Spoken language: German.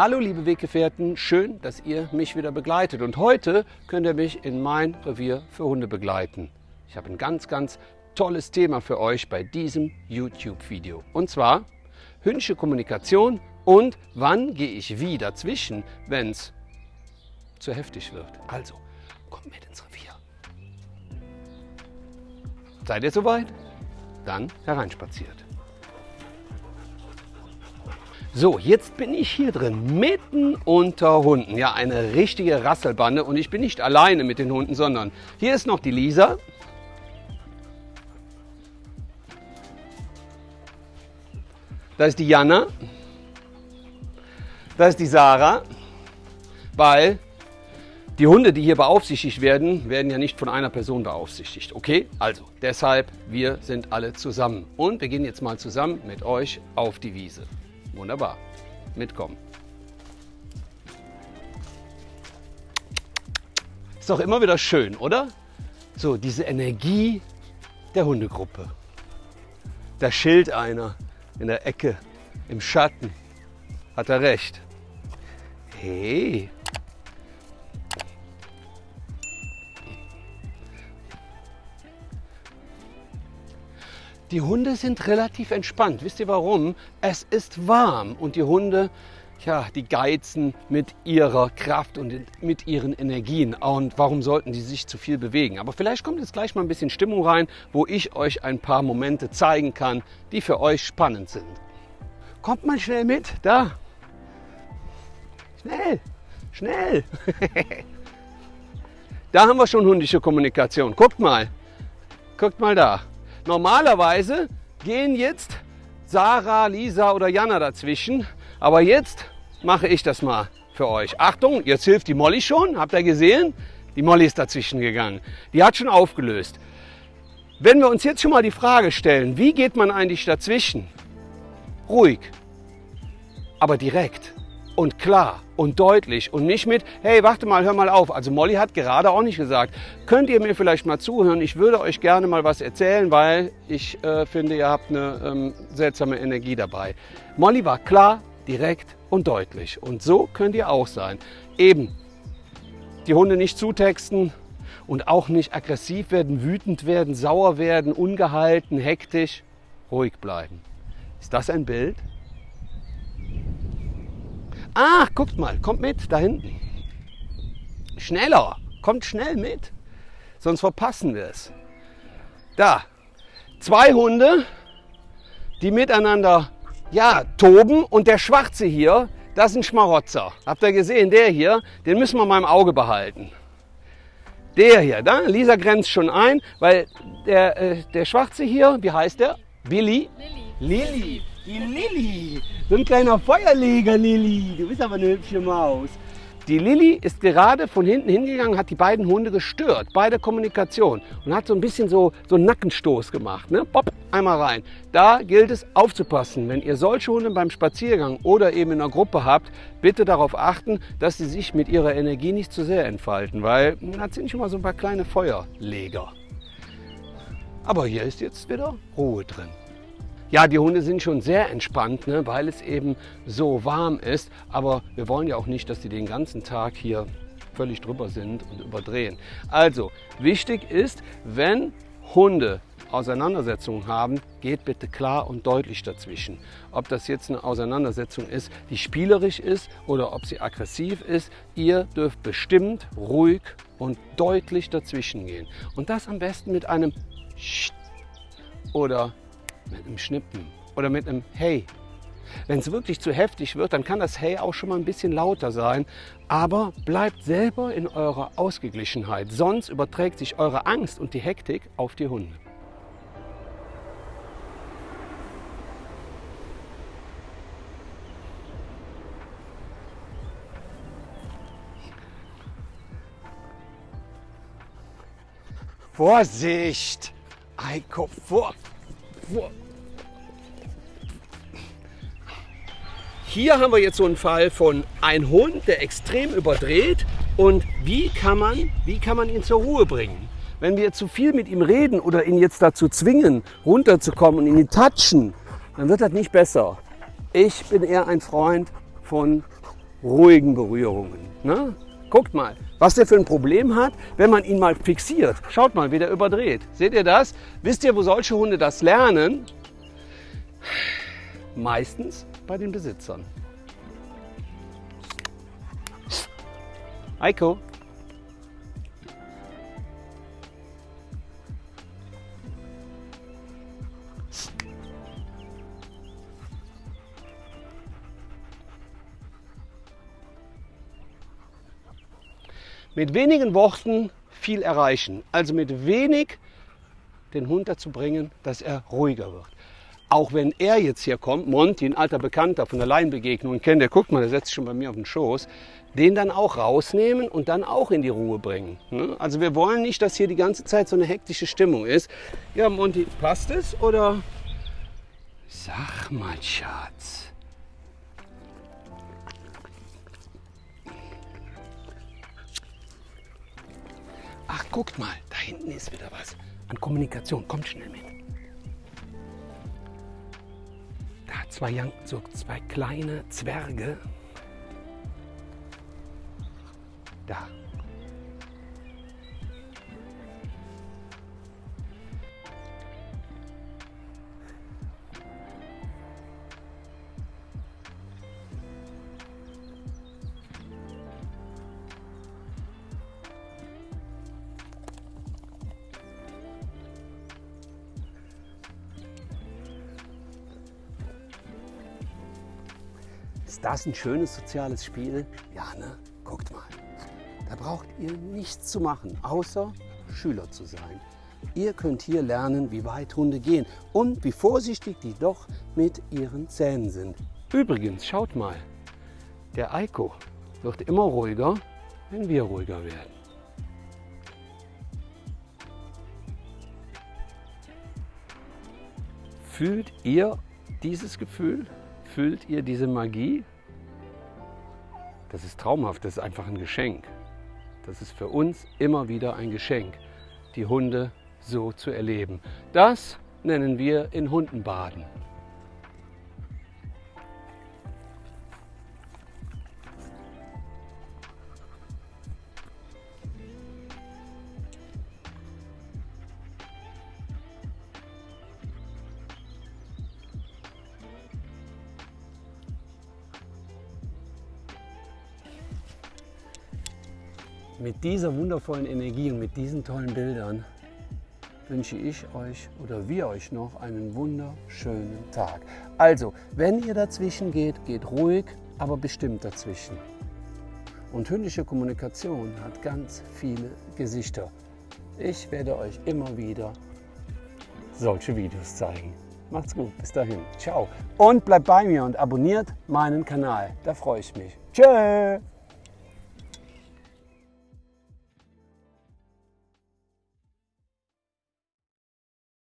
Hallo liebe Weggefährten, schön, dass ihr mich wieder begleitet. Und heute könnt ihr mich in mein Revier für Hunde begleiten. Ich habe ein ganz, ganz tolles Thema für euch bei diesem YouTube-Video. Und zwar hündische Kommunikation und wann gehe ich wie dazwischen, wenn es zu heftig wird. Also, kommt mit ins Revier. Seid ihr soweit? Dann hereinspaziert. So, jetzt bin ich hier drin, mitten unter Hunden. Ja, eine richtige Rasselbande und ich bin nicht alleine mit den Hunden, sondern hier ist noch die Lisa. Da ist die Jana. Da ist die Sarah. Weil die Hunde, die hier beaufsichtigt werden, werden ja nicht von einer Person beaufsichtigt. Okay, also deshalb, wir sind alle zusammen. Und wir gehen jetzt mal zusammen mit euch auf die Wiese. Wunderbar. Mitkommen. Ist doch immer wieder schön, oder? So, diese Energie der Hundegruppe. Da schilt einer in der Ecke, im Schatten. Hat er recht. Hey. Die Hunde sind relativ entspannt. Wisst ihr warum? Es ist warm und die Hunde, ja, die geizen mit ihrer Kraft und mit ihren Energien. Und warum sollten die sich zu viel bewegen? Aber vielleicht kommt jetzt gleich mal ein bisschen Stimmung rein, wo ich euch ein paar Momente zeigen kann, die für euch spannend sind. Kommt mal schnell mit, da. Schnell, schnell. da haben wir schon hundische Kommunikation. Guckt mal, guckt mal da. Normalerweise gehen jetzt Sarah, Lisa oder Jana dazwischen, aber jetzt mache ich das mal für euch. Achtung, jetzt hilft die Molly schon, habt ihr gesehen? Die Molly ist dazwischen gegangen. Die hat schon aufgelöst. Wenn wir uns jetzt schon mal die Frage stellen, wie geht man eigentlich dazwischen? Ruhig, aber direkt und klar und deutlich und nicht mit, hey, warte mal, hör mal auf. Also Molly hat gerade auch nicht gesagt, könnt ihr mir vielleicht mal zuhören? Ich würde euch gerne mal was erzählen, weil ich äh, finde, ihr habt eine ähm, seltsame Energie dabei. Molly war klar, direkt und deutlich. Und so könnt ihr auch sein. Eben die Hunde nicht zutexten und auch nicht aggressiv werden, wütend werden, sauer werden, ungehalten, hektisch. Ruhig bleiben. Ist das ein Bild? Ah, guckt mal, kommt mit da hinten. Schneller, kommt schnell mit, sonst verpassen wir es. Da, zwei Hunde, die miteinander ja, toben und der Schwarze hier, das ist ein Schmarotzer. Habt ihr gesehen, der hier, den müssen wir mal im Auge behalten. Der hier, da, Lisa grenzt schon ein, weil der, äh, der Schwarze hier, wie heißt der? Billy? Lilly. Lilly. Die Lilly. So ein kleiner Feuerleger, Lilly. Du bist aber eine hübsche Maus. Die Lilly ist gerade von hinten hingegangen, hat die beiden Hunde gestört, beide Kommunikation und hat so ein bisschen so, so einen Nackenstoß gemacht. Ne? Pop, einmal rein. Da gilt es aufzupassen. Wenn ihr solche Hunde beim Spaziergang oder eben in einer Gruppe habt, bitte darauf achten, dass sie sich mit ihrer Energie nicht zu sehr entfalten, weil das sind schon mal so ein paar kleine Feuerleger. Aber hier ist jetzt wieder Ruhe drin. Ja, die Hunde sind schon sehr entspannt, ne, weil es eben so warm ist. Aber wir wollen ja auch nicht, dass die den ganzen Tag hier völlig drüber sind und überdrehen. Also, wichtig ist, wenn Hunde Auseinandersetzungen haben, geht bitte klar und deutlich dazwischen. Ob das jetzt eine Auseinandersetzung ist, die spielerisch ist oder ob sie aggressiv ist, ihr dürft bestimmt ruhig und deutlich dazwischen gehen. Und das am besten mit einem Sch oder mit einem Schnippen oder mit einem Hey. Wenn es wirklich zu heftig wird, dann kann das Hey auch schon mal ein bisschen lauter sein. Aber bleibt selber in eurer Ausgeglichenheit, sonst überträgt sich eure Angst und die Hektik auf die Hunde. Vorsicht! Eiko, vor, hier haben wir jetzt so einen Fall von einem Hund, der extrem überdreht und wie kann man, wie kann man ihn zur Ruhe bringen? Wenn wir zu viel mit ihm reden oder ihn jetzt dazu zwingen, runterzukommen und ihn touchen, dann wird das nicht besser. Ich bin eher ein Freund von ruhigen Berührungen. Ne? Guckt mal, was der für ein Problem hat, wenn man ihn mal fixiert. Schaut mal, wie der überdreht. Seht ihr das? Wisst ihr, wo solche Hunde das lernen? Meistens bei den Besitzern. Eiko. Mit wenigen Worten viel erreichen. Also mit wenig den Hund dazu bringen, dass er ruhiger wird. Auch wenn er jetzt hier kommt, Monty, ein alter Bekannter von der Laienbegegnung, kennt der, guckt mal, der setzt sich schon bei mir auf den Schoß, den dann auch rausnehmen und dann auch in die Ruhe bringen. Ne? Also wir wollen nicht, dass hier die ganze Zeit so eine hektische Stimmung ist. Ja, Monty, passt es oder? Sag mal, Schatz. Guckt mal, da hinten ist wieder was an Kommunikation. Kommt schnell mit. Da zwei, so zwei kleine Zwerge. Da. Ist das ein schönes soziales Spiel? Ja, ne? Guckt mal. Da braucht ihr nichts zu machen, außer Schüler zu sein. Ihr könnt hier lernen, wie weit Hunde gehen und wie vorsichtig die doch mit ihren Zähnen sind. Übrigens, schaut mal, der Eiko wird immer ruhiger, wenn wir ruhiger werden. Fühlt ihr dieses Gefühl? Fühlt ihr diese Magie? Das ist traumhaft, das ist einfach ein Geschenk. Das ist für uns immer wieder ein Geschenk, die Hunde so zu erleben. Das nennen wir in Hunden baden. Mit dieser wundervollen Energie und mit diesen tollen Bildern wünsche ich euch oder wir euch noch einen wunderschönen Tag. Also, wenn ihr dazwischen geht, geht ruhig, aber bestimmt dazwischen. Und hündische Kommunikation hat ganz viele Gesichter. Ich werde euch immer wieder solche Videos zeigen. Macht's gut, bis dahin. Ciao. Und bleibt bei mir und abonniert meinen Kanal. Da freue ich mich. Tschö.